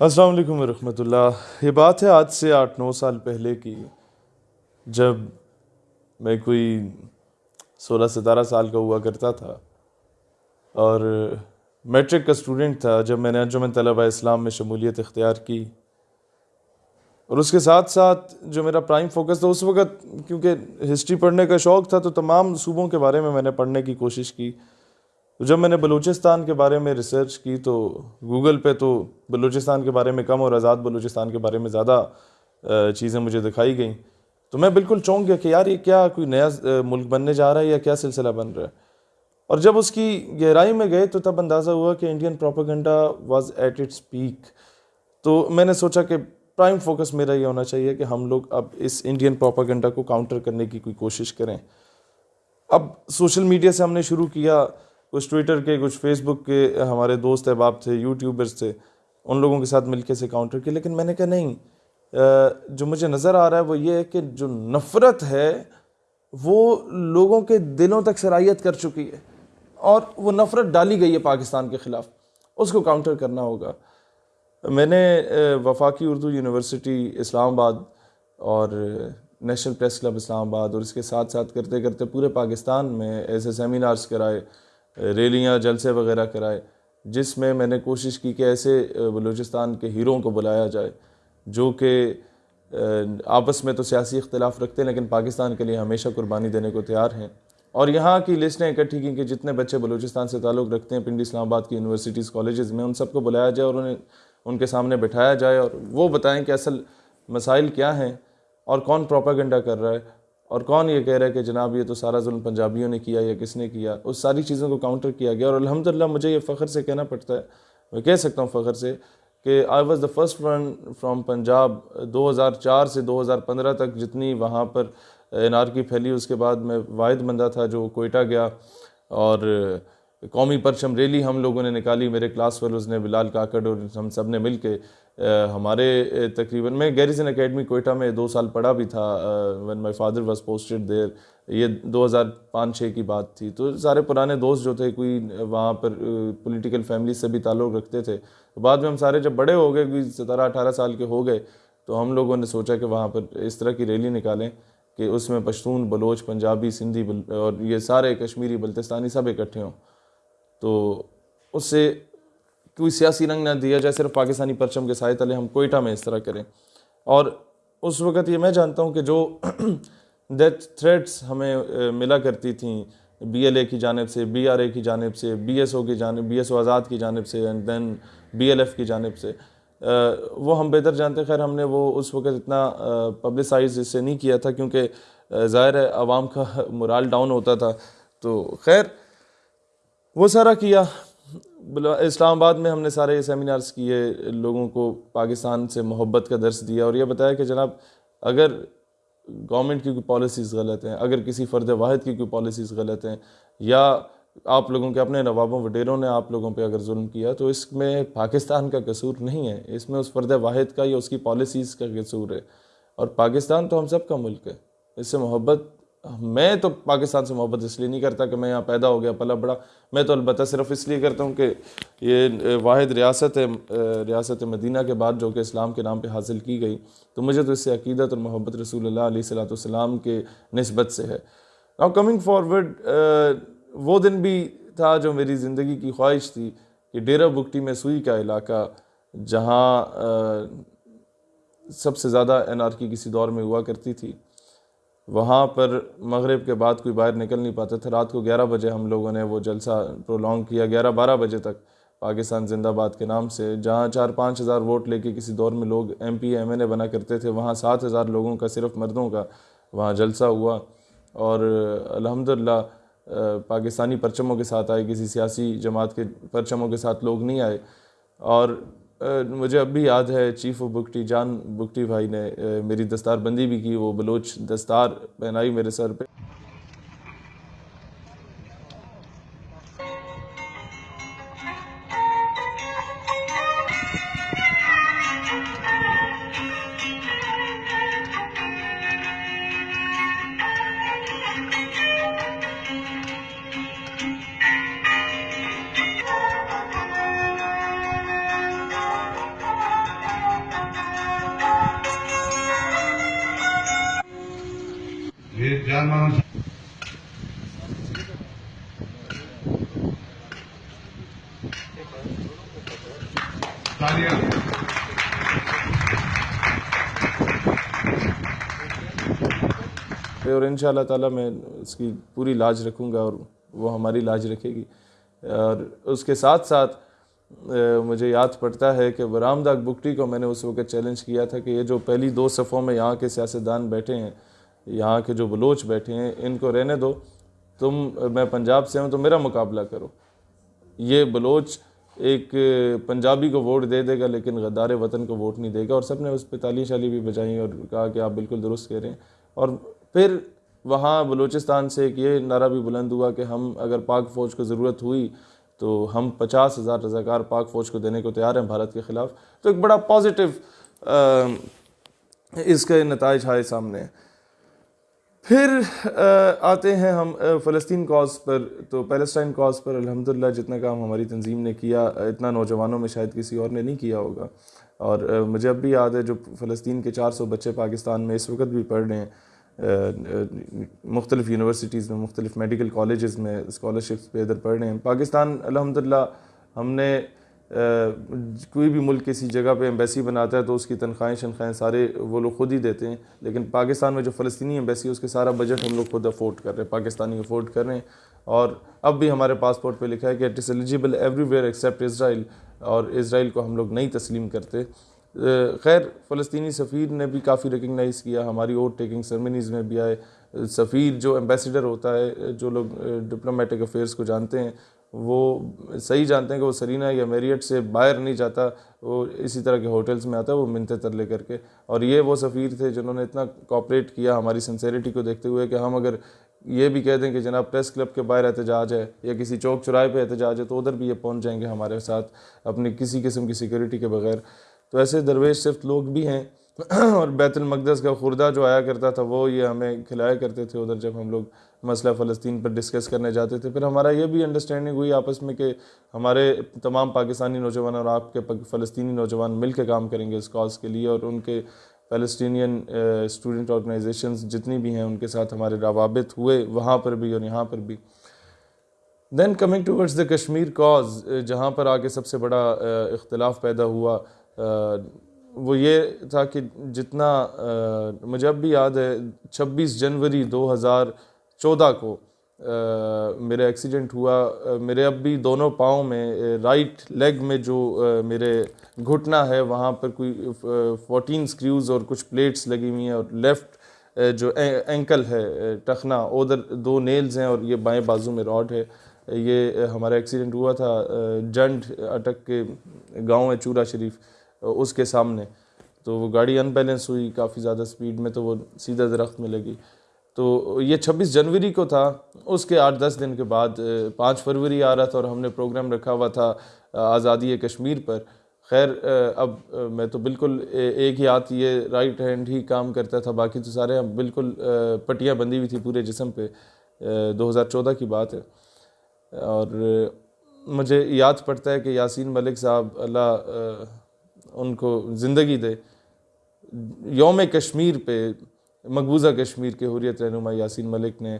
السلام علیکم ورحمۃ اللہ۔ یہ بات ہے آج سے آٹھ نو سال پہلے کی۔ جب میں کوئی سولہ ستارہ سال کا ہوا کرتا تھا اور میٹرک کا اسٹوڈنٹ تھا، جب میں نے انجمن طلبہ اسلام میں شمولیت اختیار کی۔ اور اس کے ساتھ ساتھ جو میرا پرائم فوکس تھا، اس وقت کیونکہ ہسٹری پڑھنے کا شوق تھا، تو تمام صوبوں کے بارے میں میں نے پڑھنے کی کوشش کی۔ جب میں نے بلوچستان کے بارے میں ریسرچ کی تو گوگل پہ تو بلوچستان کے بارے میں کم اور آزاد بلوچستان کے بارے میں زیادہ چیزیں مجھے دکھائی گئیں۔ تو میں بالکل چونک گیا کہ یار یہ کیا کوئی نیا ملک بننے جا رہا ہے یا کیا سلسلہ بن رہا ہے۔ اور جب اس کی گہرائی میں گئے تو تب اندازہ ہوا کہ Indian propaganda was at its peak تو میں نے سوچا کہ پرائم فوکس میرا یہ ہونا چاہیے کہ ہم لوگ اب اس انڈین پروپیگنڈا کو کاؤنٹر کرنے کی کوئی کوشش کریں۔ اب سوشل میڈیا سے ہم نے شروع کیا۔ کچھ ٹویٹر کے، کچھ فیس بک کے ہمارے دوست احباب تھے، یوٹیوبرز تھے، ان لوگوں کے ساتھ مل کے سے کاؤنٹر کیا، لیکن میں نے کہا نہیں جو مجھے نظر آ رہا ہے وہ یہ ہے کہ جو نفرت ہے وہ لوگوں کے دلوں تک سرائیت کر چکی ہے، اور وہ نفرت ڈالی گئی ہے پاکستان کے خلاف، اس کو کاؤنٹر کرنا ہوگا۔ میں نے وفاقی اردو یونیورسٹی اسلام آباد اور نیشنل پریس کلب اسلام آباد اور اس کے ساتھ ساتھ کرتے کرتے پورے پاکستان میں ایسے سیمینارز کرائے۔ ریلیاں، جلسے وغیرہ کرائے، جس میں میں نے کوشش کی کہ ایسے بلوچستان کے ہیروں کو بلایا جائے، جو کہ آپس میں تو سیاسی اختلاف رکھتے ہیں، لیکن پاکستان کے لیے ہمیشہ قربانی دینے کو تیار ہیں۔ اور یہاں کی لسٹیں اکٹھی کی کہ جتنے بچے بلوچستان سے تعلق رکھتے ہیں، پنڈی اسلام آباد کی یونیورسٹیز، کالجز میں، ان سب کو بلایا جائے اور انہیں، ان کے سامنے بٹھایا جائے۔ اور وہ بتائیں کہ اصل مسائل کیا ہیں اور کون پروپاگنڈا کر رہا ہے۔ اور کون یہ کہہ رہا ہے کہ جناب یہ تو سارا ظلم پنجابیوں نے کیا یا کس نے کیا؟ اس ساری چیزوں کو کاؤنٹر کیا گیا اور الحمدللہ مجھے یہ فخر سے کہنا پڑتا ہے۔ میں کہہ سکتا ہوں فخر سے کہ I was the first one from Punjab دو ہزار چار سے دو ہزار پندرہ تک جتنی وہاں پر انارکی پھیلی، اس کے بعد میں واحد بندہ تھا جو کوئٹہ گیا اور قومی پرچم ریلی ہم لوگوں نے نکالی، میرے کلاس فیلوز نے، بلال کاکڑ اور ہم سب نے مل کے ہمارے تقریباً، میں گیریزن اکیڈمی کوئٹہ میں دو سال پڑھا بھی تھا when my father was posted there یہ دو ہزار پانچ چھ کی بات تھی۔ تو سارے پرانے دوست جو تھے، کوئی وہاں پر پولیٹیکل فیملی سے بھی تعلق رکھتے تھے۔ بعد میں ہم سارے جب بڑے ہو گئے، کوئی سترہ اٹھارہ سال کے ہو گئے، تو ہم لوگوں نے سوچا کہ وہاں پر اس طرح کی ریلی نکالیں کہ اس میں پشتون، بلوچ، پنجابی، سندھی اور یہ سارے کشمیری، بلتستانی سب اکٹھے ہوں۔ تو اس سے کوئی سیاسی رنگ نہ دیا جائے، صرف پاکستانی پرچم کے سائے تلے ہم کوئٹہ میں اس طرح کریں۔ اور اس وقت یہ میں جانتا ہوں کہ جو ڈیتھ تھریٹس ہمیں ملا کرتی تھیں بی ایل اے کی جانب سے، بی آر اے کی جانب سے، بی ایس او کی جانب، بی ایس او آزاد کی جانب سے and then B L F کی جانب سے وہ ہم بہتر جانتے۔ خیر، ہم نے وہ اس وقت اتنا پبلسائز اس سے نہیں کیا تھا کیونکہ ظاہر ہے عوام کا مرال ڈاؤن ہوتا تھا۔ تو خیر وہ سارا کیا۔ اسلام آباد میں ہم نے سارے سیمینارز کیے، لوگوں کو پاکستان سے محبت کا درس دیا اور یہ بتایا کہ جناب، اگر گورنمنٹ کی کوئی پالیسیز غلط ہیں، اگر کسی فرد واحد کی کوئی پالیسیز غلط ہیں، یا آپ لوگوں کے اپنے نوابوں، وڈیروں نے آپ لوگوں پہ اگر ظلم کیا، تو اس میں پاکستان کا قصور نہیں ہے۔ اس میں اس فرد واحد کا یا اس کی پالیسیز کا قصور ہے۔ اور پاکستان تو ہم سب کا ملک ہے۔ اس سے محبت میں تو پاکستان سے محبت اس لیے نہیں کرتا کہ میں یہاں پیدا ہو گیا، پلا بڑا۔ میں تو البتہ صرف اس لیے کرتا ہوں کہ یہ واحد ریاست ہے ریاست مدینہ کے بعد جو کہ اسلام کے نام پہ حاصل کی گئی، تو مجھے تو اس سے عقیدت اور محبت رسول اللہ علیہ صلاۃ والسلام کے نسبت سے ہے۔ ناؤ کمنگ فارورڈ وہ دن بھی تھا جو میری زندگی کی خواہش تھی کہ ڈیرہ بکٹی میں سوئی کا علاقہ، جہاں سب سے زیادہ این آر کی کسی دور میں ہوا کرتی تھی۔ وہاں پر مغرب کے بعد کوئی باہر نکل نہیں پاتے تھے۔ رات کو گیارہ بجے ہم لوگوں نے وہ جلسہ پرولونگ کیا، گیارہ بارہ بجے تک پاکستان زندہ باد کے نام سے، جہاں چار پانچ ہزار ووٹ لے کے کسی دور میں لوگ M P, M N A بنا کرتے تھے۔ وہاں سات ہزار لوگوں کا، صرف مردوں کا وہاں جلسہ ہوا۔ اور الحمدللہ پاکستانی پرچموں کے ساتھ آئے، کسی سیاسی جماعت کے پرچموں کے ساتھ لوگ نہیں آئے۔ اور مجھے اب بھی یاد ہے چیف آف بکٹی، جان بکٹی بھائی نے میری دستار بندی بھی کی، وہ بلوچ دستار پہنائی میرے سر پہ۔ اور ان شاء اللہ تعالیٰ میں اس کی پوری لاج رکھوں گا اور وہ ہماری لاج رکھے گی۔ اور اس کے ساتھ ساتھ مجھے یاد پڑتا ہے کہ برام داغ بکٹی کو میں نے اس وقت چیلنج کیا تھا کہ یہ جو پہلی دو صفوں میں یہاں کے سیاستدان بیٹھے ہیں، یہاں کے جو بلوچ بیٹھے ہیں، ان کو رہنے دو۔ تم، میں پنجاب سے ہوں تو میرا مقابلہ کرو۔ یہ بلوچ ایک پنجابی کو ووٹ دے دے گا، لیکن غدار وطن کو ووٹ نہیں دے گا، اور سب نے اس پہ تالی شالی بھی بجائیں اور کہا کہ آپ بالکل درست کہہ رہے ہیں۔ اور پھر وہاں بلوچستان سے ایک یہ نعرہ بھی بلند ہوا کہ ہم اگر پاک فوج کو ضرورت ہوئی تو ہم پچاس ہزار رضاکار پاک فوج کو دینے کو تیار ہیں بھارت کے خلاف۔ تو ایک بڑا پازیٹیو اس کے نتائج آئے سامنے۔ پھر آتے ہیں ہم فلسطین کاز پر۔ تو پیلسٹائن کاز پر الحمدللہ جتنا کام ہماری تنظیم نے کیا، اتنا نوجوانوں میں شاید کسی اور نے نہیں کیا ہوگا۔ اور مجھے اب بھی یاد ہے جو فلسطین کے چار سو بچے پاکستان میں اس وقت بھی پڑھ رہے ہیں۔ مختلف یونیورسٹیز میں، مختلف میڈیکل کالجز میں اسکالرشپس پہ ادھر پڑھ رہے ہیں۔ پاکستان الحمدللہ ہم نے کوئی بھی ملک کسی جگہ پہ ایمبیسی بناتا ہے تو اس کی تنخواہیں شنخواہیں سارے وہ لوگ خود ہی دیتے ہیں، لیکن پاکستان میں جو فلسطینی ایمبیسی ہے، اس کے سارا بجٹ ہم لوگ خود افورڈ کر رہے ہیں، پاکستانی افورڈ کر رہے ہیں۔ اور اب بھی ہمارے پاسپورٹ پہ لکھا ہے کہ it is eligible everywhere except Israel اور اسرائیل کو ہم لوگ نہیں تسلیم کرتے۔ خیر، فلسطینی سفیر نے بھی کافی ریکگنائز کیا، ہماری اوٹ ٹیکنگ سرمنیز میں بھی آئے۔ سفیر جو ایمبیسیڈر ہوتا ہے، جو لوگ ڈپلومیٹک افیئرس کو جانتے ہیں وہ صحیح جانتے ہیں کہ وہ سرینہ یا میریٹ سے باہر نہیں جاتا، وہ اسی طرح کے ہوٹلز میں آتا ہے، وہ منتے تر لے کر کے۔ اور یہ وہ سفیر تھے جنہوں نے اتنا کوپریٹ کیا ہماری سنسیریٹی کو دیکھتے ہوئے کہ ہم اگر یہ بھی کہہ دیں کہ جناب پریس کلب کے باہر احتجاج ہے یا کسی چوک چرائے پہ احتجاج ہے تو ادھر بھی یہ پہنچ جائیں گے ہمارے ساتھ اپنی کسی قسم کی سیکورٹی کے بغیر۔ تو ایسے درویش صرف لوگ بھی ہیں اور بیت المقدس کا خوردہ جو آیا کرتا تھا وہ یہ ہمیں کھلایا کرتے تھے ادھر جب ہم لوگ مسئلہ فلسطین پر ڈسکس کرنے جاتے تھے۔ پھر ہمارا یہ بھی انڈرسٹینڈنگ ہوئی آپس میں کہ ہمارے تمام پاکستانی نوجوان اور آپ کے فلسطینی نوجوان مل کے کام کریں گے اس کاز کے لیے اور ان کے فلسطینین اسٹوڈنٹ آرگنائزیشنز جتنی بھی ہیں ان کے ساتھ ہمارے روابط ہوئے وہاں پر بھی اور یہاں پر بھی۔ Then coming towards the Kashmir cause جہاں پر آگے سب سے بڑا اختلاف پیدا ہوا وہ یہ تھا کہ جتنا مجھے اب بھی یاد ہے، چھبیس جنوری دو ہزار چودہ کو میرا ایکسیڈنٹ ہوا میرے اب بھی دونوں پاؤں میں رائٹ لیگ میں جو میرے گھٹنا ہے، وہاں پر کوئی فورٹین سکریوز اور کچھ پلیٹس لگی ہوئی ہیں اور لیفٹ جو اینکل ہے ٹخنا، ادھر دو نیلز ہیں اور یہ بائیں بازو میں راڈ ہے۔ یہ ہمارا ایکسیڈنٹ ہوا تھا جنڈ اٹک کے گاؤں ہے، چورا شریف اس کے سامنے۔ تو وہ گاڑی ان بیلنس ہوئی، کافی زیادہ سپیڈ میں تو وہ سیدھا درخت میں لگی۔ تو یہ چھبیس جنوری کو تھا، اس کے آٹھ دس دن کے بعد پانچ فروری آ رہا تھا اور ہم نے پروگرام رکھا ہوا تھا آزادی کشمیر پر۔ خیر اب میں تو بالکل ایک ہی ہاتھ یہ رائٹ ہینڈ ہی کام کرتا تھا، باقی تو سارے بالکل پٹیاں بندھی ہوئی تھی پورے جسم پہ دو ہزار چودہ کی بات ہے۔ اور مجھے یاد پڑتا ہے کہ یاسین ملک صاحب اللہ ان کو زندگی دے۔ یوم کشمیر پہ مقبوضہ کشمیر کے حریت رہنما یاسین ملک نے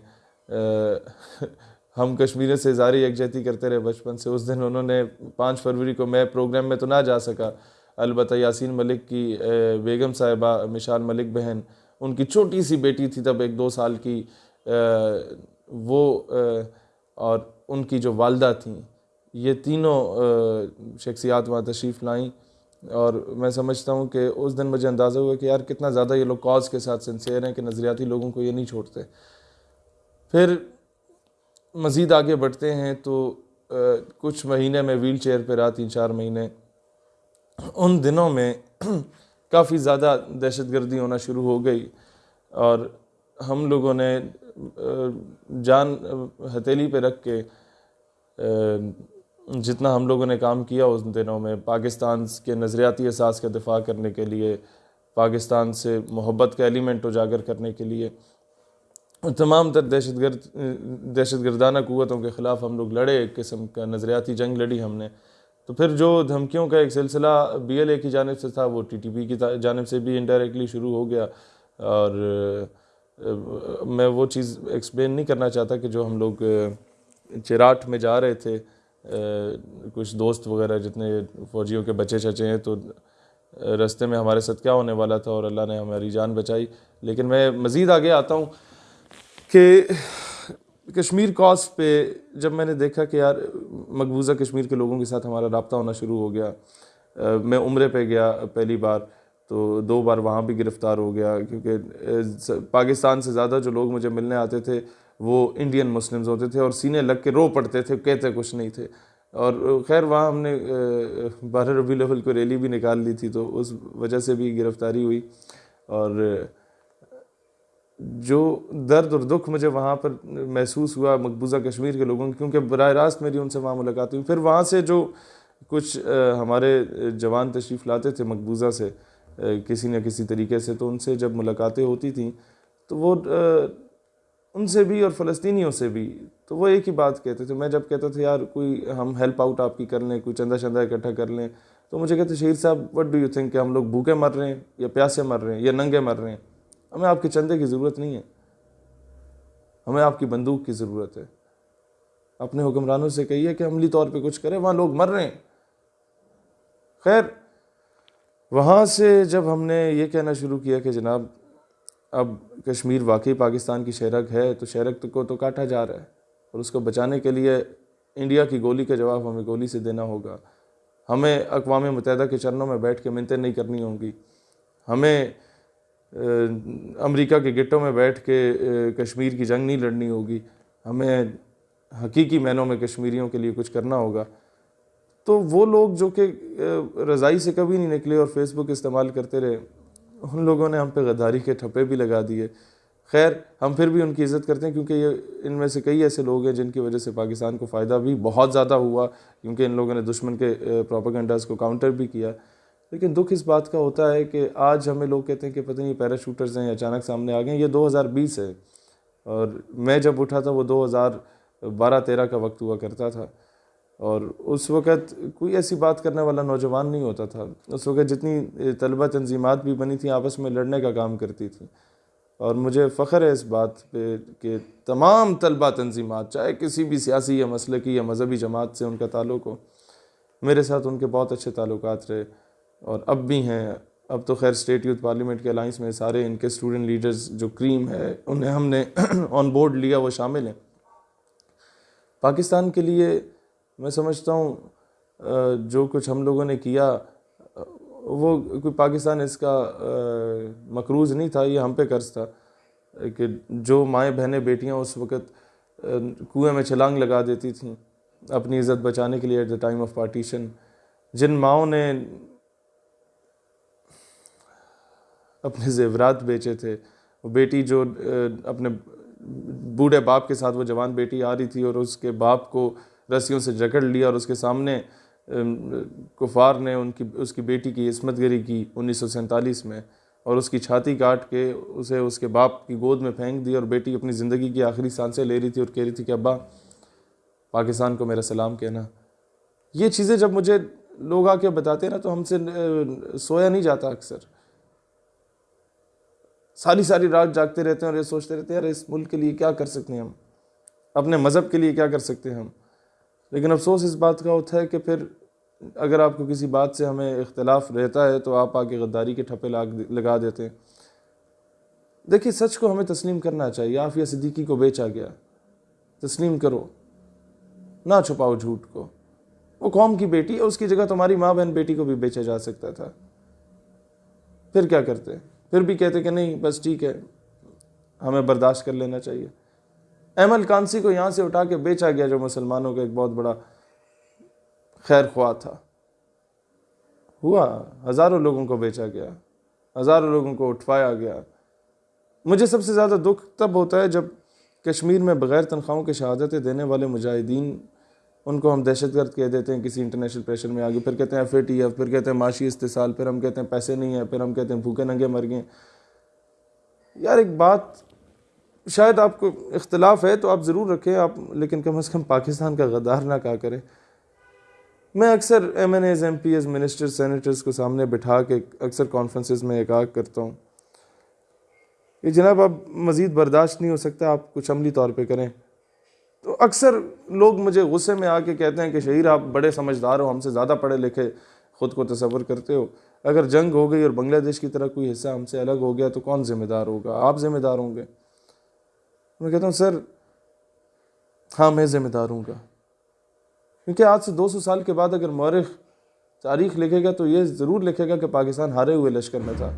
ہم کشمیر سے زاری یکجہتی کرتے رہے بچپن سے۔ اس دن انہوں نے پانچ فروری کو میں پروگرام میں تو نہ جا سکا۔ البتہ یاسین ملک کی بیگم صاحبہ مشال ملک بہن، ان کی چھوٹی سی بیٹی تھی تب ایک دو سال کی وہ اور ان کی جو والدہ تھیں، یہ تینوں شخصیات وہاں تشریف لائیں۔ اور میں سمجھتا ہوں کہ اس دن مجھے اندازہ ہوا کہ یار کتنا زیادہ یہ لوگ کاز کے ساتھ سنسیئر ہیں کہ نظریاتی لوگوں کو یہ نہیں چھوڑتے۔ پھر مزید آگے بڑھتے ہیں تو کچھ مہینے میں ویل چیئر پہ رہا تین چار مہینے۔ ان دنوں میں کافی زیادہ دہشت گردی ہونا شروع ہو گئی اور ہم لوگوں نے جان ہتیلی پہ رکھ کے جتنا ہم لوگوں نے کام کیا اس دنوں میں، پاکستان کے نظریاتی احساس کا دفاع کرنے کے لیے، پاکستان سے محبت کا ایلیمنٹ اجاگر کرنے کے لیے تمام تر دہشت گرد، دہشت گردانہ قوتوں کے خلاف ہم لوگ لڑے، ایک قسم کا نظریاتی جنگ لڑی ہم نے۔ تو پھر جو دھمکیوں کا ایک سلسلہ بی ایل اے کی جانب سے تھا، وہ ٹی ٹی پی کی جانب سے بھی انڈائریکٹلی شروع ہو گیا۔ اور، میں وہ چیز ایکسپلین نہیں کرنا چاہتا کہ جو ہم لوگ، چراٹ میں جا رہے تھے۔ کچھ دوست وغیرہ جتنے فوجیوں کے بچے چچے ہیں تو رستے میں ہمارے ساتھ کیا ہونے والا تھا اور اللہ نے ہماری جان بچائی۔ لیکن میں مزید آگے آتا ہوں کہ کشمیر کاس پہ جب میں نے دیکھا کہ یار مقبوضہ کشمیر کے لوگوں کے ساتھ ہمارا رابطہ ہونا شروع ہو گیا میں عمرے پہ گیا پہلی بار، تو دو بار وہاں بھی گرفتار ہو گیا۔ کیونکہ پاکستان سے زیادہ جو لوگ مجھے ملنے آتے تھے وہ انڈین مسلمز ہوتے تھے اور سینے لگ کے رو پڑتے تھے، کہتے کچھ نہیں تھے۔ اور خیر، وہاں ہم نے بارہ ربی لیول کو ریلی بھی نکال لی تھی تو اس وجہ سے بھی گرفتاری ہوئی۔ اور جو درد اور دکھ مجھے وہاں پر محسوس ہوا مقبوضہ کشمیر کے لوگوں کی، کیونکہ براہ راست میری ان سے وہاں ملاقات ہوئی۔ پھر وہاں سے جو کچھ ہمارے جوان تشریف لاتے تھے مقبوضہ سے کسی نہ کسی طریقے سے، تو ان سے جب ملاقاتیں ہوتی تھیں تو وہ ان سے بھی اور فلسطینیوں سے بھی۔ تو وہ ایک ہی بات کہتے تھے۔ میں جب کہتا تھا، یار، کوئی ہم ہیلپ آؤٹ آپ کی کر لیں، کوئی چندہ چندہ اکٹھا کر لیں، تو مجھے کہتے شہید صاحب وٹ ڈو یو تھنک کہ ہم لوگ بھوکے مر رہے ہیں یا پیاسے مر رہے ہیں یا ننگے مر رہے ہیں؟ ہمیں آپ کے چندے کی ضرورت نہیں ہے۔ ہمیں آپ کی بندوق کی ضرورت ہے۔ اپنے حکمرانوں سے کہیے کہ عملی طور پہ کچھ کریں، وہاں لوگ مر رہے ہیں۔ خیر، وہاں سے جب ہم نے یہ کہنا شروع کیا کہ جناب اب کشمیر واقعی پاکستان کی شہرک ہے، تو شہرک کو تو کاٹا جا رہا ہے۔ اور اس کو بچانے کے لیے انڈیا کی گولی کا جواب ہمیں گولی سے دینا ہوگا۔ ہمیں اقوام متحدہ کے چرنوں میں بیٹھ کے منتیں نہیں کرنی ہوں گی۔ ہمیں امریکہ کے گٹوں میں بیٹھ کے کشمیر کی جنگ نہیں لڑنی ہوگی۔ ہمیں حقیقی معنوں میں کشمیریوں کے لیے کچھ کرنا ہوگا۔ تو وہ لوگ جو کہ رضائی سے کبھی نہیں نکلے اور فیس بک استعمال کرتے رہے۔ ان لوگوں نے ہم پہ غداری کے ٹھپے بھی لگا دیے۔ خیر، ہم پھر بھی ان کی عزت کرتے ہیں کیونکہ یہ ان میں سے کئی ایسے لوگ ہیں جن کی وجہ سے پاکستان کو فائدہ بھی بہت زیادہ ہوا، کیونکہ ان لوگوں نے دشمن کے پروپیگنڈاز کو کاؤنٹر بھی کیا۔ لیکن دکھ اس بات کا ہوتا ہے کہ آج ہمیں لوگ کہتے ہیں کہ پتہ نہیں پیراشوٹرز ہیں اچانک سامنے آ گئے ہیں، یہ دو ہزار بیس ہے۔ اور میں جب اٹھا تھا وہ دو ہزار بارہ تیرہ کا وقت ہوا کرتا تھا۔ اور اس وقت کوئی ایسی بات کرنے والا نوجوان نہیں ہوتا تھا۔ اس وقت جتنی طلبہ تنظیمات بھی بنی تھیں، آپس میں لڑنے کا کام کرتی تھیں اور مجھے فخر ہے اس بات پہ کہ تمام طلبہ تنظیمات، چاہے کسی بھی سیاسی یا مسلکی یا مذہبی جماعت سے ان کا تعلق ہو، میرے ساتھ ان کے بہت اچھے تعلقات رہے۔ اور اب بھی ہیں۔ اب تو خیر اسٹیٹ یوتھ پارلیمنٹ کے الائنس میں سارے ان کے اسٹوڈنٹ لیڈرز جو کریم ہے، انہیں ہم نے آن بورڈ لیا، وہ شامل ہیں۔ پاکستان کے لیے میں سمجھتا ہوں جو کچھ ہم لوگوں نے کیا، وہ کوئی پاکستان اس کا مقروض نہیں تھا، یہ ہم پہ قرض تھا، کہ جو مائیں بہنیں بیٹیاں اس وقت کنویں میں چھلانگ لگا دیتی تھیں اپنی عزت بچانے کے لیے at the time of partition جن ماؤں نے اپنے زیورات بیچے تھے، وہ بیٹی جو اپنے بوڑھے باپ کے ساتھ وہ جوان بیٹی آ رہی تھی اور اس کے باپ کو رسیوں سے جکڑ لیا اور اس کے سامنے کفار نے ان کی، اس کی بیٹی کی عصمت گری کی انیس سو سینتالیس میں اور اس کی چھاتی کاٹ کے اسے اس کے باپ کی گود میں پھینک دی اور بیٹی اپنی زندگی کی آخری سانسیں لے رہی تھی اور کہہ رہی تھی کہ ابا، پاکستان کو میرا سلام کہنا۔ یہ چیزیں جب مجھے لوگ آ کے بتاتے ہیں نا تو ہم سے سویا نہیں جاتا اکثر۔ ساری ساری رات جاگتے رہتے ہیں اور یہ سوچتے رہتے ہیں، یار، اس ملک کے لیے کیا کر سکتے ہیں ہم؟ اپنے مذہب کے لیے کیا کر سکتے ہیں ہم؟ لیکن افسوس اس بات کا ہوتا ہے کہ پھر اگر آپ کو کسی بات سے ہمیں اختلاف رہتا ہے تو آپ آگے غداری کے ٹھپے لگا دیتے ہیں۔ دیکھیے، سچ کو ہمیں تسلیم کرنا چاہیے۔ آفیہ صدیقی کو بیچا گیا۔ تسلیم کرو۔ نہ چھپاؤ جھوٹ کو۔ وہ قوم کی بیٹی ہے، اس کی جگہ تمہاری ماں بہن بیٹی کو بھی بیچا جا سکتا تھا۔ پھر کیا کرتے؟ پھر بھی کہتے کہ نہیں، بس ٹھیک ہے، ہمیں برداشت کر لینا چاہیے۔ احمد کانسی کو یہاں سے اٹھا کے بیچا گیا جو مسلمانوں کا ایک بہت بڑا خیر خواہ تھا۔ ہوا، ہزاروں لوگوں کو بیچا گیا، ہزاروں لوگوں کو اٹھوایا گیا۔ مجھے سب سے زیادہ دکھ تب ہوتا ہے جب کشمیر میں بغیر تنخواہوں کے شہادتیں دینے والے مجاہدین ان کو ہم دہشت گرد کہہ دیتے ہیں، کسی انٹرنیشنل پریشر میں آگے۔ پھر کہتے ہیں ایف اے ٹی ایف پھر کہتے ہیں معاشی استحصال، پھر ہم کہتے ہیں پیسے نہیں ہیں، پھر ہم کہتے ہیں بھوکے ننگے مر گئے۔ یار ایک بات شاید آپ کو اختلاف ہے تو آپ ضرور رکھیں، آپ لیکن کم از کم پاکستان کا غدار نہ کہا کریں۔ میں اکثر M N As M P As minister senators کو سامنے بٹھا کے اکثر کانفرنسز میں ایک آگ کرتا ہوں۔ کہ جناب اب مزید برداشت نہیں ہو سکتا، آپ کچھ عملی طور پہ کریں۔ تو اکثر لوگ مجھے غصے میں آ کے کہتے ہیں کہ شہیر، آپ بڑے سمجھدار ہو، ہم سے زیادہ پڑھے لکھے خود کو تصور کرتے ہو۔ اگر جنگ ہو گئی اور بنگلہ دیش کی طرح کوئی حصہ ہم سے الگ ہو گیا تو کون ذمہ دار ہوگا؟ آپ ذمہ دار ہوں گے۔ میں کہتا ہوں، سر ہاں میں ذمہ دار ہوں گا۔ کیونکہ آج سے دو سو سال کے بعد اگر مورخ تاریخ لکھے گا تو یہ ضرور لکھے گا کہ پاکستان ہارے ہوئے لشکر میں تھا۔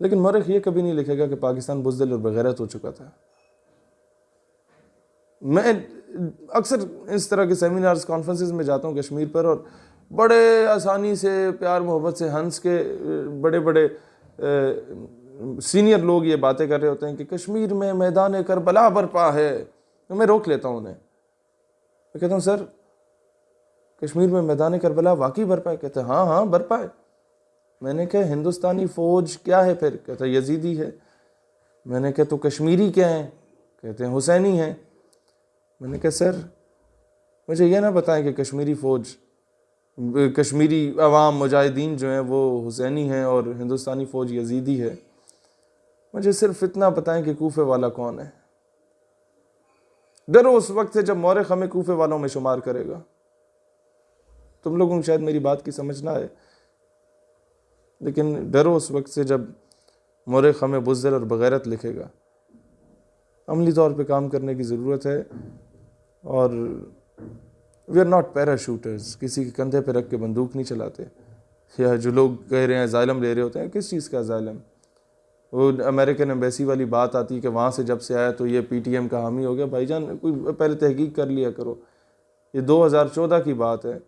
لیکن مورخ یہ کبھی نہیں لکھے گا کہ پاکستان بزدل اور بغیرت ہو چکا تھا۔ میں اکثر اس طرح کے سیمینارز کانفرنسز میں جاتا ہوں کشمیر پر اور بڑے آسانی سے، پیار محبت سے، ہنس کے، بڑے بڑے سینئر لوگ یہ باتیں کر رہے ہوتے ہیں کہ کشمیر میں میدان کربلا برپا ہے، میں روک لیتا ہوں انہیں۔ میں کہتا ہوں، سر، کشمیر میں میدان کربلا واقعی برپا ہے؟ کہتے ہیں ہاں ہاں برپا ہے۔ میں نے کہا، ہندوستانی فوج کیا ہے پھر؟ کہتا یزیدی ہے۔ میں نے کہا، تو کشمیری کیا ہیں؟ کہتے ہیں، حسینی ہیں۔ میں نے کہا، سر، مجھے یہ نہ بتائیں کہ کشمیری فوج، کشمیری عوام مجاہدین جو ہیں، وہ حسینی ہیں اور ہندوستانی فوج یزیدی ہے۔ مجھے صرف اتنا بتائیں کہ کوفے والا کون ہے۔ ڈرو اس وقت سے جب مورخ ہمیں کوفے والوں میں شمار کرے گا۔ تم لوگوں کو شاید میری بات کی سمجھنا ہے لیکن ڈرو اس وقت سے جب مورخ ہمیں بزدل اور بغیرت لکھے گا۔ عملی طور پہ کام کرنے کی ضرورت ہے اور we are not para shooters کسی کے کندھے پہ رکھ کے بندوق نہیں چلاتے۔ یا جو لوگ کہہ رہے ہیں ظالم لے رہے ہوتے ہیں، کس چیز کا ظالم؟ امریکن ایمبیسی والی بات آتی کہ وہاں سے جب سے آیا تو یہ پی ٹی ایم کا حامی ہو گیا۔ بھائی جان، کوئی پہلے تحقیق کر لیا کرو۔ یہ دو ہزار چودہ کی بات ہے۔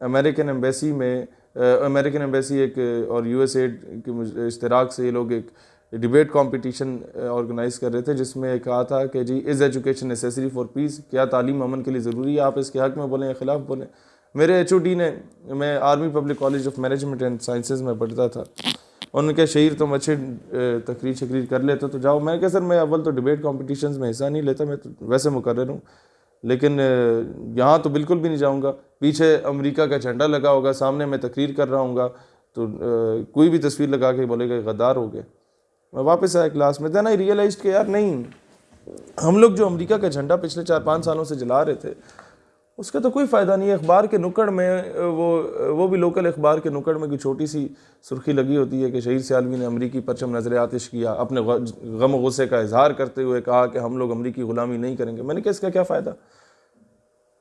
امریکن ایمبیسی میں امریکن ایمبیسی ایک، اور یو ایس ایڈ کے اشتراک سے یہ لوگ ایک ڈیبیٹ کمپٹیشن آرگنائز کر رہے تھے، جس میں کہا تھا کہ جی is education necessary for peace کیا تعلیم امن کے لیے ضروری ہے؟ آپ اس کے حق میں بولیں یا خلاف بولیں؟ میرے ایچ او ڈی نے، میں army public college of management and sciences میں پڑھتا تھا۔ ان کے شہیر تم اچھے تقریر شکریر کر لیتے تو جاؤ۔ میں کہا، سر، میں اول تو ڈیبیٹ کمپٹیشنز میں حصہ نہیں لیتا، میں تو ویسے مقرر ہوں۔ لیکن یہاں تو بالکل بھی نہیں جاؤں گا۔ پیچھے امریکہ کا جھنڈا لگا ہوگا، سامنے میں تقریر کر رہا ہوں گا۔ تو کوئی بھی تصویر لگا کے بولے گا، غدار ہو گئے میں واپس آیا کلاس میں۔ دین آئی ریئلائز کہ یار، نہیں، ہم لوگ جو امریکہ کا جھنڈا پچھلے چار پانچ سالوں سے جلا رہے تھے اس کا تو کوئی فائدہ نہیں ہے۔ اخبار کے نکڑ میں، وہ وہ بھی لوکل اخبار کے نکڑ میں کوئی چھوٹی سی سرخی لگی ہوتی ہے کہ شہید سیالوی نے امریکی پرچم نظر آتش کیا، اپنے غم و غصے کا اظہار کرتے ہوئے کہا کہ ہم لوگ امریکی غلامی نہیں کریں گے۔ میں نے کہا، اس کا کیا فائدہ؟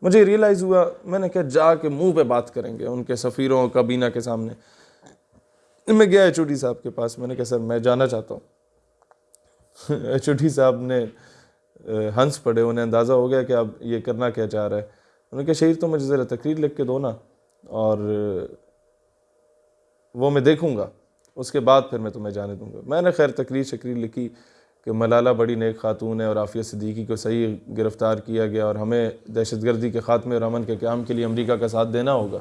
مجھے ریئلائز ہوا، میں نے کہا، جا کے منہ پہ بات کریں گے ان کے سفیروں کابینہ کے سامنے۔ میں گیا ایچ او ڈی صاحب کے پاس۔ میں نے کہا، سر، میں جانا چاہتا ہوں۔ ایچ او ڈی صاحب نے، ہنس پڑے، انہیں اندازہ ہو گیا کہ اب یہ کرنا کیا چاہ رہا ہے۔ انہوں نے کہا شہید تو مجھے ذرا تقریر لکھ کے دو نا اور وہ میں دیکھوں گا، اس کے بعد پھر میں تمہیں جانے دوں گا۔ میں نے خیر تقریر شکریر لکھی کہ ملالہ بڑی نیک خاتون ہے اور عافیہ صدیقی کو صحیح گرفتار کیا گیا اور ہمیں دہشت گردی کے خاتمے اور امن کے قیام کے لیے امریکہ کا ساتھ دینا ہوگا۔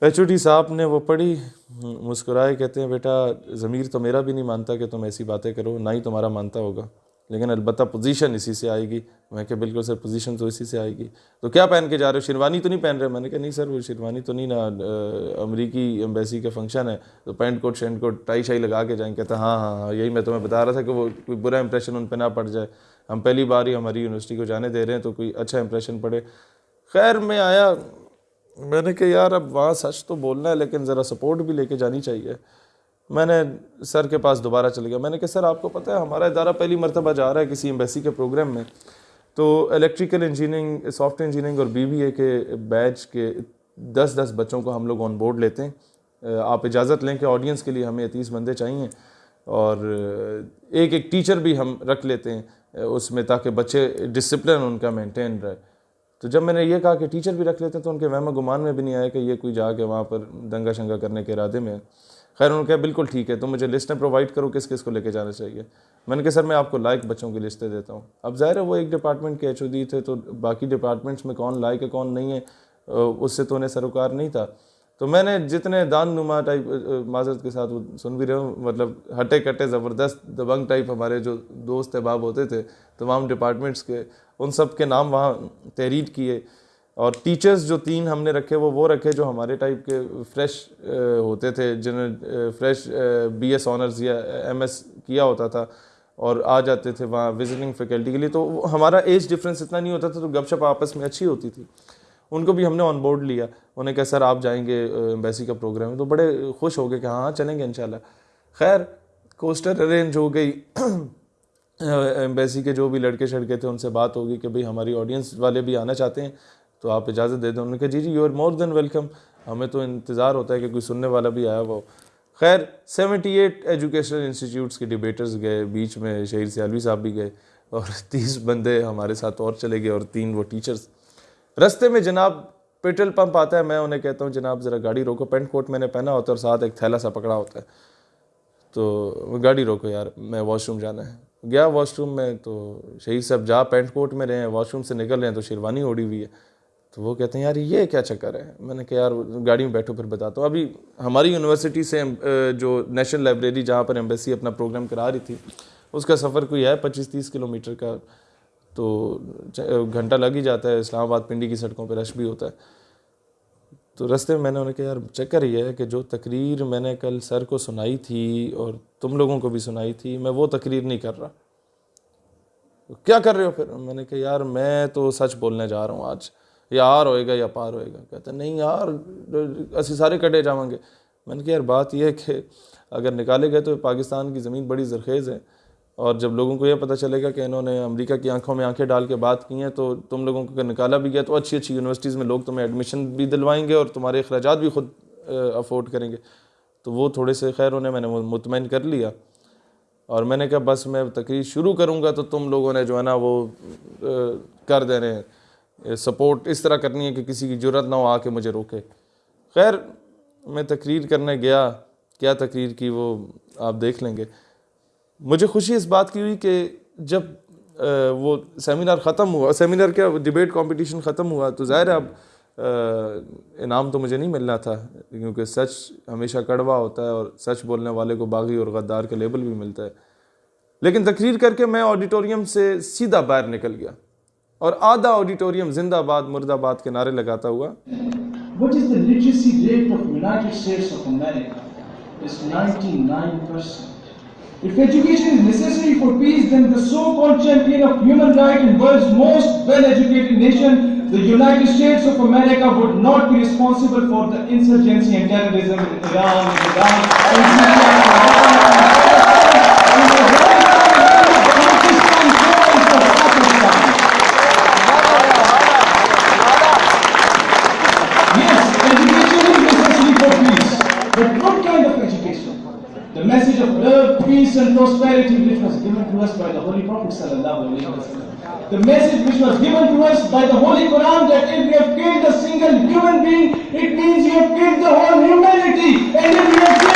ایچ او ڈی صاحب نے وہ پڑھی، مسکرائے کہتے ہیں، بیٹا، ضمیر تو میرا بھی نہیں مانتا کہ تم ایسی باتیں کرو، نہ ہی تمہارا مانتا ہوگا۔ لیکن البتہ پوزیشن اسی سے آئے گی۔ میں کہ بالکل سر پوزیشن تو اسی سے آئے گی۔ تو کیا پہن کے جا رہے ہو؟ شیروانی تو نہیں پہن رہے؟ میں نے کہا نہیں سر، وہ شیروانی تو نہیں نا امریکی امبیسی کا فنکشن ہے تو پینٹ کوٹ شینٹ کوٹ ٹائی شائی لگا کے جائیں۔ کہتا ہاں ہاں ہاں یہی میں تمہیں بتا رہا تھا کہ وہ کوئی برا امپریشن ان پہ نہ پڑ جائے۔ ہم پہلی بار ہی ہماری یونیورسٹی کو جانے دے رہے ہیں تو کوئی اچھا امپریشن پڑے۔ خیر، میں آیا۔ میں نے کہا یار، اب وہاں سچ تو بولنا ہے، لیکن ذرا سپورٹ بھی لے کے جانی چاہیے۔ میں نے سر کے پاس دوبارہ چل گیا۔ میں نے کہا، سر، آپ کو پتہ ہے، ہمارا ادارہ پہلی مرتبہ جا رہا ہے کسی ایمبیسی کے پروگرام میں۔ تو الیکٹریکل انجینئرنگ سافٹ انجینئرنگ اور بی بی اے کے بیچ کے دس دس بچوں کو ہم لوگ آن بورڈ لیتے ہیں۔ آپ اجازت لیں کہ آڈینس کے لیے ہمیں تیس بندے چاہیے۔ اور ایک ایک ٹیچر بھی ہم رکھ لیتے ہیں، اس میں تاکہ بچے ڈسپلن ان کا مینٹین رہے۔ تو جب میں نے یہ کہا کہ ٹیچر بھی رکھ لیتے ہیں، تو ان کے وہم گمان میں بھی نہیں آیا کہ یہ کوئی جا کے وہاں پر دنگا شنگا کرنے کے ارادے میں خیر، انہوں نے کہا بالکل ٹھیک ہے تو مجھے لسٹیں پرووائڈ کرو کس کس کو لے کے جانا چاہیے۔ میں نے کہا سر، میں آپ کو لائق بچوں کی لسٹیں دیتا ہوں۔ اب ظاہر ہے وہ ایک ڈپارٹمنٹ کے ایچ او دی تھے، تو باقی ڈپارٹمنٹس میں کون لائق ہے، کون نہیں ہے اس سے تو انہیں سروکار نہیں تھا۔ تو میں نے جتنے دان نما ٹائپ معذرت کے ساتھ وہ سن بھی رہے ہوں مطلب ہٹے کٹے زبردست دبنگ ٹائپ ہمارے جو دوست احباب ہوتے تھے، تمام ڈپارٹمنٹس کے، ان سب کے نام وہاں تحریر کیے۔ اور ٹیچرز جو تین ہم نے رکھے، وہ وہ رکھے جو ہمارے ٹائپ کے فریش ہوتے تھے جنہیں فریش بی ایس آنرز یا ایم ایس کیا ہوتا تھا اور آ جاتے تھے وہاں وزٹنگ فیکلٹی کے لیے۔ تو ہمارا ایج ڈفرینس اتنا نہیں ہوتا تھا، تو گپ شپ آپس میں اچھی ہوتی تھی۔ ان کو بھی ہم نے آن بورڈ لیا۔ انہیں کہا، سر، آپ جائیں گے ایمبیسی کا پروگرام ہے۔ تو بڑے خوش ہو گئے کہ ہاں, ہاں، چلیں گے انشاءاللہ۔ خیر کوسٹر ارینج ہو گئی۔ ایمبیسی کے جو بھی لڑکے شڑکے تھے، ان سے بات ہوگی کہ بھئی ہماری آڈینس والے بھی آنا چاہتے ہیں۔ تو آپ اجازت دے دیں۔ انہوں نے کہا جی جی you are more than welcome ہمیں تو انتظار ہوتا ہے کہ کوئی سننے والا بھی آیا ہوا ہو۔ خیر سیونٹی ایٹ ایجوکیشنل انسٹیٹیوٹس کے ڈیبیٹرز گئے، بیچ میں شہیر سیالوی صاحب بھی گئے اور تیس بندے ہمارے ساتھ اور چلے گئے اور تین وہ ٹیچرز رستے میں جناب پیٹرول پمپ آتا ہے، میں انہیں کہتا ہوں، جناب، ذرا گاڑی روکو۔ پینٹ کوٹ میں نے پہنا ہوتا ہے اور ساتھ ایک تھیلا سا پکڑا ہوتا ہے۔ تو گاڑی روکو یار، میں واش روم جانا ہے۔ گیا واش روم میں تو شہید صاحب جا پینٹ کوٹ میں رہے ہیں واش روم سے نکل رہے ہیں تو شیروانی اوڑی ہوئی ہے۔ تو وہ کہتے ہیں، یار یہ کیا چکر ہے؟ میں نے کہا، یار گاڑی میں بیٹھو پھر بتاتا ہوں ابھی ہماری یونیورسٹی سے جو نیشنل لائبریری جہاں پر ایمبیسی اپنا پروگرام کرا رہی تھی، اس کا سفر کوئی ہے پچیس تیس کلو میٹر کا؟ تو گھنٹہ لگ ہی جاتا ہے، اسلام آباد پنڈی کی سڑکوں پہ رش بھی ہوتا ہے۔ تو رستے میں میں نے انہیں کہا، یار چکر یہ ہے کہ جو تقریر میں نے کل سر کو سنائی تھی اور تم لوگوں کو بھی سنائی تھی، میں وہ تقریر نہیں کر رہا۔ کیا کر رہے ہو پھر؟ میں نے کہا، یار میں تو سچ بولنے جا رہا ہوں آج۔ یا آر ہوئے گا یا پار ہوئے گا۔ کہتے نہیں یار، اسی سارے کٹے جاؤں گے میں نے کہا، یار، بات یہ ہے کہ اگر نکالے گئے تو پاکستان کی زمین بڑی زرخیز ہے۔ اور جب لوگوں کو یہ پتہ چلے گا کہ انہوں نے امریکہ کی آنکھوں میں آنکھیں ڈال کے بات کی ہیں، تو تم لوگوں کو اگر نکالا بھی گیا تو اچھی اچھی یونیورسٹیز میں لوگ تمہیں ایڈمیشن بھی دلوائیں گے اور تمہارے اخراجات بھی خود افورڈ کریں گے۔ تو وہ تھوڑے سے خیر انہیں میں نے مطمئن کر لیا۔ اور میں نے کہا، بس میں تقریر شروع کروں گا تو تم لوگوں نے جو ہے نا وہ کر دینے سپورٹ اس طرح کرنی ہے کہ کسی کی جرت نہ ہو، آ کے مجھے روکے۔ خیر، میں تقریر کرنے گیا۔ کیا تقریر کی وہ آپ دیکھ لیں گے۔ مجھے خوشی اس بات کی ہوئی کہ جب وہ سیمینار ختم ہوا، سیمینار کیا ڈبیٹ کمپٹیشن ختم ہوا، تو ظاہر ہے اب انعام تو مجھے نہیں ملنا تھا، کیونکہ سچ ہمیشہ کڑوا ہوتا ہے اور سچ بولنے والے کو باغی اور غدار کا لیبل بھی ملتا ہے۔ لیکن تقریر کر کے میں آڈیٹوریم سے سیدھا باہر نکل گیا۔ اور آدھا آڈیٹوریم زندہ آباد مرد آباد کے نعرے لگاتا ہوا What is the literacy rate of United States of America? It's 99%. If education is necessary for peace, then the so-called champion of human rights and world's most well-educated nation, the United States of America, would not be responsible for the insurgency and terrorism in Iran, in Iran, in Syria, in Afghanistan, and the Pakistan calls for Pakistan. Yes, education is necessary for peace. But what kind of education? The message of love, peace and prosperity which was given to us by the Holy Prophet. The message which was given to us by the Holy Quran that if you have killed a single human being, it means you have killed the whole humanity. And if you have killed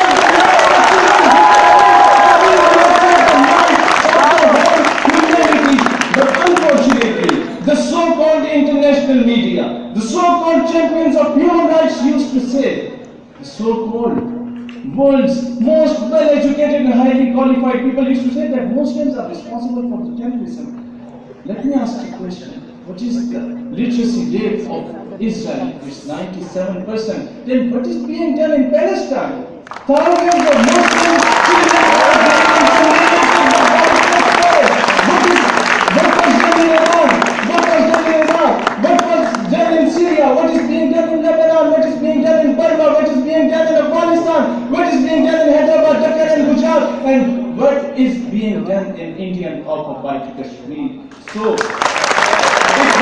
the the so-called international media, the so-called champions of human rights used to say, the so-called world's most well-educated and highly qualified people used to say that Muslims are responsible for the terrorism. Let me ask you a question. What is the literacy rate of Israel? It's 97%. Then what is being done in Palestine? Thousands of Muslims being done in Indian occupied Kashmir? So, it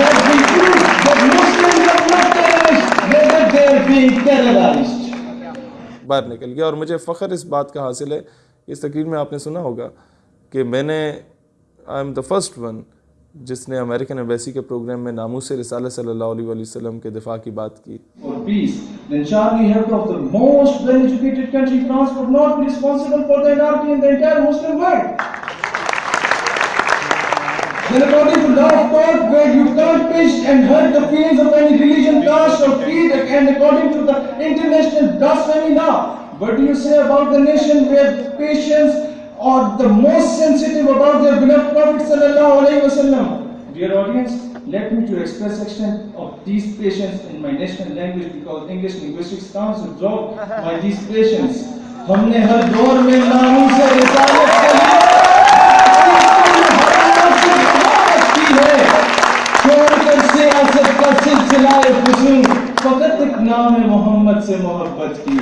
has been proved that Muslims are not terrorists, rather they are being terrorized. باہر نکل گیا اور مجھے فخر اس بات کا حاصل ہے اس تقریر میں آپ نے سنا ہوگا کہ میں نے I am the first one جس نے امریکن ایمبیسی کے پروگرام میں ناموس رسالہ صلی اللہ علیہ وسلم کے دفاع کی بات کی for peace, then Charlie Hebdo of the most well-educated country, France, would not be responsible for the Then according to law of God, where you can't pinch and hurt the feelings of any religion, caste or creed, and according to the international blasphemy law, what do you say about the nation where patients are the most sensitive about their beloved Prophet sallallahu alaihi wasallam? Dear audience, let me to express extent of these patients in my national language because English linguistics counts to by these patients. ہم نے ہر دور میں ناموں سے رسالت کے لیے کی ہے چھوڑ کر سیاست کا سلسلہ فضول فقط ایک نام محمد سے محبت کی۔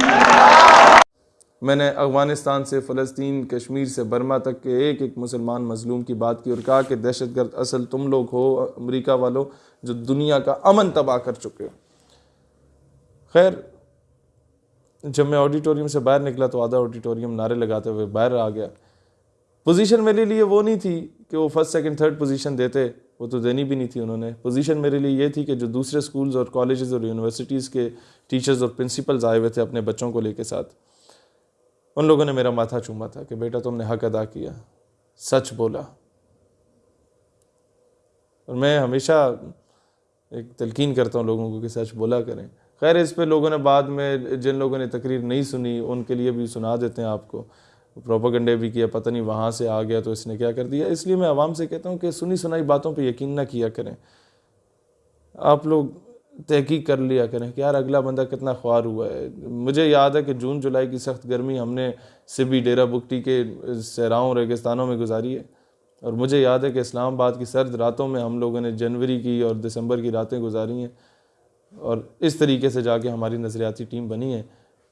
میں نے افغانستان سے فلسطین، کشمیر سے برما تک کے ایک ایک مسلمان مظلوم کی بات کی اور کہا کہ دہشت گرد اصل تم لوگ ہو، امریکہ والوں جو دنیا کا امن تباہ کر چکے۔ ہو خیر، جب میں آڈیٹوریم سے باہر نکلا تو آدھا آڈیٹوریم نعرے لگاتے ہوئے باہر آ گیا۔ پوزیشن میرے لیے وہ نہیں تھی کہ وہ فرسٹ، سیکنڈ، تھرڈ پوزیشن دیتے۔ وہ تو دینی بھی نہیں تھی انہوں نے۔ پوزیشن میرے لیے یہ تھی کہ جو دوسرے سکولز اور کالجز اور یونیورسٹیز کے ٹیچرز اور پرنسپلز آئے ہوئے تھے اپنے بچوں کو لے کے ساتھ۔ ان لوگوں نے میرا ماتھا چوما تھا کہ بیٹا تم نے حق ادا کیا۔ سچ بولا۔ اور میں ہمیشہ ایک تلقین کرتا ہوں لوگوں کو کہ سچ بولا کریں۔ خیر، اس پہ لوگوں نے بعد میں جن لوگوں نے تقریر نہیں سنی، ان کے لیے بھی سنا دیتے ہیں آپ کو۔ پروپاگنڈے بھی کیا، پتہ نہیں وہاں سے آ گیا تو اس نے کیا کر دیا۔ اس لیے میں عوام سے کہتا ہوں کہ سنی سنائی باتوں پہ یقین نہ کیا کریں۔ آپ لوگ تحقیق کر لیا کریں کہ یار اگلا بندہ کتنا خوار ہوا ہے۔ مجھے یاد ہے کہ جون جولائی کی سخت گرمی ہم نے سبی ڈیرہ بکٹی کے سہراؤں ریگستانوں میں گزاری ہے۔ اور مجھے یاد ہے کہ اسلام آباد کی سرد راتوں میں ہم لوگوں نے جنوری کی اور دسمبر کی راتیں گزاری ہیں۔ اور اس طریقے سے جا کے ہماری نظریاتی ٹیم بنی ہے۔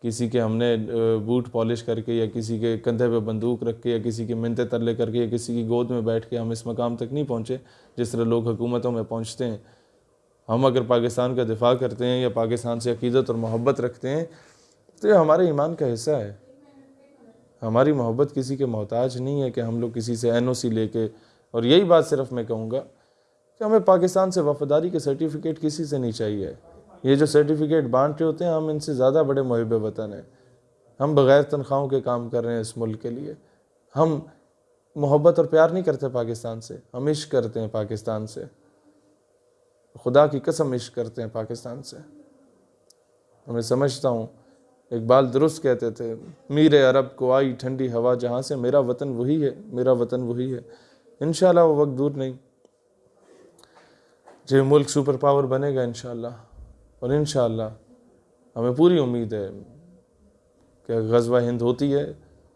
کسی کے ہم نے بوٹ پالش کر کے یا کسی کے کندھے پہ بندوق رکھ کے یا کسی کے منتے ترلے کر کے یا کسی کی گود میں بیٹھ کے ہم اس مقام تک نہیں پہنچے جس طرح لوگ حکومتوں میں پہنچتے ہیں۔ ہم اگر پاکستان کا دفاع کرتے ہیں یا پاکستان سے عقیدت اور محبت رکھتے ہیں تو یہ ہمارے ایمان کا حصہ ہے۔ ہماری محبت کسی کے محتاج نہیں ہے کہ ہم لوگ کسی سے این او سی لے کے، اور یہی بات صرف میں کہوں گا کہ ہمیں پاکستان سے وفاداری کے سرٹیفکیٹ کسی سے نہیں چاہیے۔ یہ جو سرٹیفکیٹ بانٹے ہوتے ہیں، ہم ان سے زیادہ بڑے محب وطن ہیں۔ ہم بغیر تنخواہوں کے کام کر رہے ہیں اس ملک کے لیے۔ ہم محبت اور پیار نہیں کرتے پاکستان سے۔ ہم عشق کرتے ہیں پاکستان سے۔ خدا کی قسم عشق کرتے ہیں پاکستان سے۔ میں سمجھتا ہوں۔ اقبال درست کہتے تھے، میر عرب کو آئی ٹھنڈی ہوا جہاں سے میرا وطن وہی ہے، میرا وطن وہی ہے۔ انشاءاللہ وہ وقت دور نہیں۔ جو ملک سپر پاور بنے گا انشاءاللہ۔ اور انشاءاللہ ہمیں پوری امید ہے کہ غزوہ ہند ہوتی ہے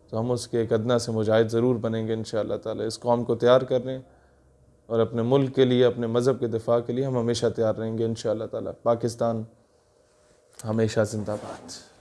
تو ہم اس کے ایک ادنا سے مجاہد ضرور بنیں گے انشاءاللہ تعالی، اس قوم کو تیار کر رہے ہیں اور اپنے ملک کے لیے، اپنے مذہب کے دفاع کے لیے ہم ہمیشہ تیار رہیں گے انشاءاللہ تعالی۔ پاکستان ہمیشہ زندہ باد۔